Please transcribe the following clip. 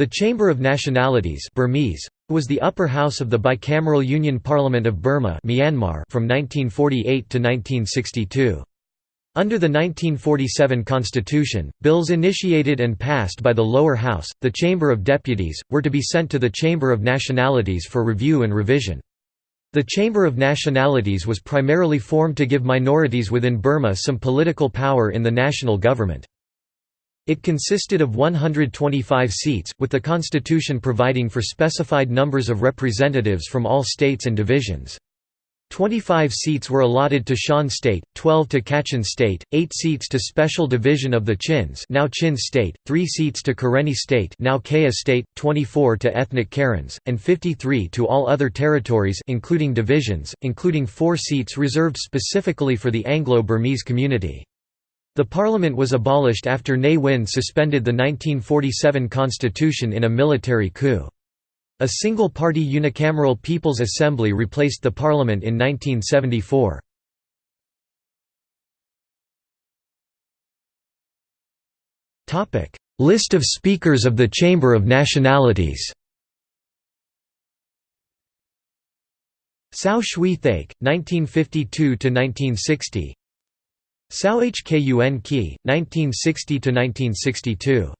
The Chamber of Nationalities Burmese, was the upper house of the bicameral Union Parliament of Burma Myanmar from 1948 to 1962. Under the 1947 constitution, bills initiated and passed by the lower house, the Chamber of Deputies, were to be sent to the Chamber of Nationalities for review and revision. The Chamber of Nationalities was primarily formed to give minorities within Burma some political power in the national government. It consisted of 125 seats, with the constitution providing for specified numbers of representatives from all states and divisions. 25 seats were allotted to Shan State, 12 to Kachin State, 8 seats to Special Division of the Chins now Chin State, 3 seats to Karenni State now Kayah State, 24 to ethnic Karens, and 53 to all other territories including divisions, including 4 seats reserved specifically for the Anglo-Burmese community. The parliament was abolished after Ne Win suspended the 1947 constitution in a military coup. A single-party unicameral People's Assembly replaced the parliament in 1974. List of Speakers of the Chamber of Nationalities Sao Shwe Thaik, 1952–1960 Sao Hkun Ki, 1960–1962